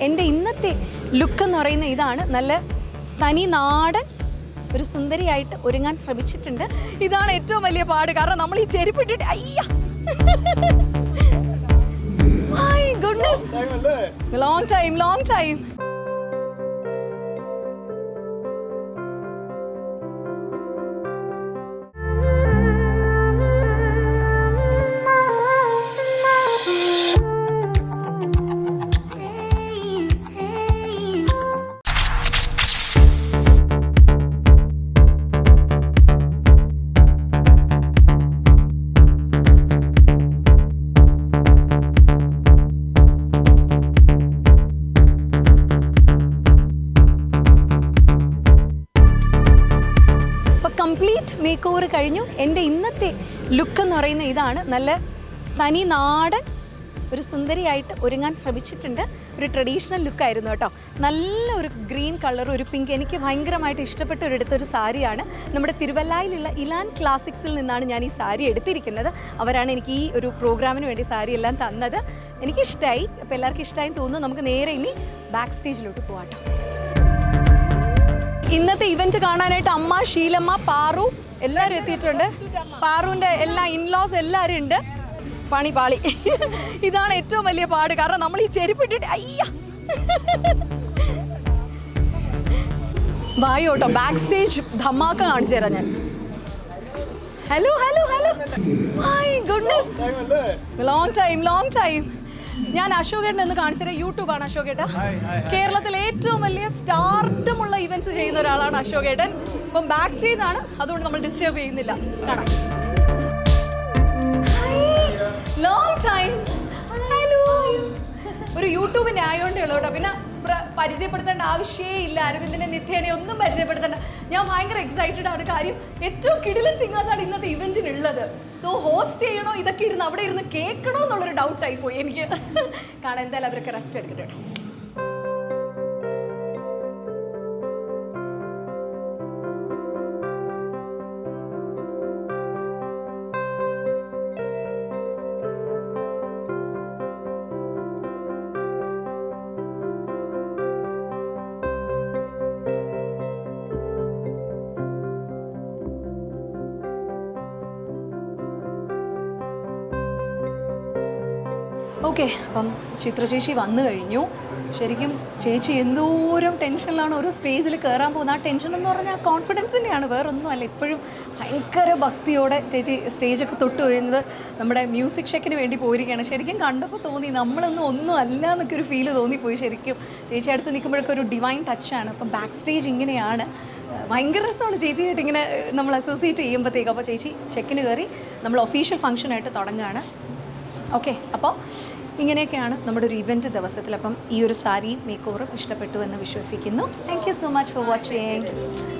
എന്റെ ഇന്നത്തെ ലുക്ക് എന്ന് പറയുന്ന ഇതാണ് നല്ല തനി നാടൻ ഒരു സുന്ദരിയായിട്ട് ഒരുങ്ങാൻ ശ്രമിച്ചിട്ടുണ്ട്. ഇതാണ് ഏറ്റവും വലിയ പാട്. കാരണം നമ്മൾ ഈ ചെരുപ്പിട്ടിട്ട് അയ്യ. Goodness long time long time makeover കഴിഞ്ഞു. എന്റെ ഇന്നത്തെ ലുക്ക് എന്ന് പറയുന്ന ഇതാണ്. നല്ല തനി നാടൻ ഒരു സുന്ദരിയായിട്ട് ഒരുങ്ങാൻ ശ്രമിച്ചിട്ടുണ്ട്. ഒരു ട്രഡീഷണൽ ലുക്കായിരുന്നു കേട്ടോ. നല്ല ഒരു ഗ്രീൻ കളർ ഒരു പിങ്ക് എനിക്ക് ഭയങ്കരമായിട്ട് ഇഷ്ടപ്പെട്ട ഒരു എടുത്തൊരു സാരിയാണ്. നമ്മുടെ തിരുവല്ലായിലുള്ള ഇലാൻ ക്ലാസിക്സിൽ നിന്നാണ് ഞാൻ ഈ സാരി എടുത്തിരിക്കുന്നത്. അവരാണ് എനിക്ക് ഈ ഒരു പ്രോഗ്രാമിന് വേണ്ടി സാരി എല്ലാം തന്നത്. എനിക്കിഷ്ടമായി അപ്പോൾ എല്ലാവർക്കും ഇഷ്ടമായി തോന്നുന്നു. നമുക്ക് നേരെ ഇനി ബാക്ക് സ്റ്റേജിലോട്ട് പോവാട്ടോ. ഇന്നത്തെ ഇവന്റ് കാണാനായിട്ട് അമ്മ ശീലമ്മ പാറു എല്ലാവരും എത്തിയിട്ടുണ്ട്. പാറുവിന്റെ എല്ലാ ഇൻലോസ് എല്ലാവരും ഉണ്ട്. പണി പാളി. ഇതാണ് ഏറ്റവും വലിയ പാട്. കാരണം നമ്മൾ ഈ ചെരുപ്പിട്ടിട്ട് അയ്യ. വായു കേട്ടോ ബാക്ക് സ്റ്റേജ് ധമാക്ക കാണിച്ചു തരാം ഞാൻ. Hello hello hello my goodness long time long time ഞാൻ അശോകേട്ടൻ എന്ന് കാണിച്ചത് യൂട്യൂബാണ് അശോകേട്ട. കേരളത്തിലെ ഏറ്റവും വലിയ സ്റ്റാർട്ടമുള്ള ഇവന്റ്സ് ചെയ്യുന്ന ഒരാളാണ് അശോക് ഏട്ടൻ. അപ്പം ബാക്ക് സ്റ്റേജ് ആണ്. അതുകൊണ്ട് നമ്മൾ ഡിസ്റ്റർബ് ചെയ്യുന്നില്ല. കാണാം. ലോങ് ടൈം ഹലോ ഒരു യൂട്യൂബിന്റെ ആയോണ്ടേ ഉള്ളൂ കേട്ടോ. പിന്നെ പരിചയപ്പെടുത്തേണ്ട ആവശ്യമേ ഇല്ല. അരവിന്ദിനെ നിത്യേനെ ഒന്നും പരിചയപ്പെടുത്തേണ്ട. ഞാൻ ഭയങ്കര എക്സൈറ്റഡ് ആണ്. കാര്യം ഏറ്റവും കിടിലൻ ആണ് ഇന്നത്തെ ഇവന്റിനുള്ളത്. സോ ഹോസ്റ്റ് ചെയ്യണോ? ഇതൊക്കെ ഇരുന്ന് അവിടെ ഇരുന്ന് കേൾക്കണോ എന്നുള്ളൊരു ഡൗട്ടായി പോയി എനിക്ക്. കാരണം എന്തായാലും അവരൊക്കെ റെസ്റ്റ് എടുക്കട്ടെ കേട്ടോ. ഓക്കെ അപ്പം ചിത്ര ചേച്ചി വന്നു കഴിഞ്ഞു. ശരിക്കും ചേച്ചി എന്തോരം ടെൻഷനിലാണ് ഓരോ സ്റ്റേജിൽ കയറാൻ പോകുന്നത്. ആ ടെൻഷൻ എന്ന് പറഞ്ഞാൽ കോൺഫിഡൻസിന്റെയാണ് വേറൊന്നും അല്ല. ഇപ്പോഴും ഭയങ്കര ഭക്തിയോടെ ചേച്ചി സ്റ്റേജൊക്കെ തൊട്ട് കഴിയുന്നത് നമ്മുടെ മ്യൂസിക് ഷെക്കിന് വേണ്ടി പോയിരിക്കുകയാണ്. ശരിക്കും കണ്ടപ്പോൾ തോന്നി നമ്മളൊന്നും ഒന്നും അല്ല എന്നൊക്കെ ഒരു ഫീൽ തോന്നിപ്പോയി ശരിക്കും. ചേച്ചി അടുത്ത് നിൽക്കുമ്പോഴൊക്കെ ഒരു ഡിവൈൻ ടച്ചാണ് അപ്പം ബാക്ക് സ്റ്റേജ് ഇങ്ങനെയാണ്. ഭയങ്കര രസമാണ് ചേച്ചിയായിട്ട് ഇങ്ങനെ നമ്മൾ അസോസിയേറ്റ് ചെയ്യുമ്പോഴത്തേക്കും. അപ്പോൾ ചേച്ചി ചെക്കിന് കയറി നമ്മൾ ഒഫീഷ്യൽ ഫംഗ്ഷനായിട്ട് തുടങ്ങുകയാണ്. ഓക്കെ അപ്പോൾ ഇങ്ങനെയൊക്കെയാണ് നമ്മുടെ ഒരു ഇവന്റ് ദിവസത്തിൽ അപ്പം ഈ ഒരു സാരിയും മേക്ക് ഓവറും ഇഷ്ടപ്പെട്ടു എന്ന് വിശ്വസിക്കുന്നു. Thank you so much for watching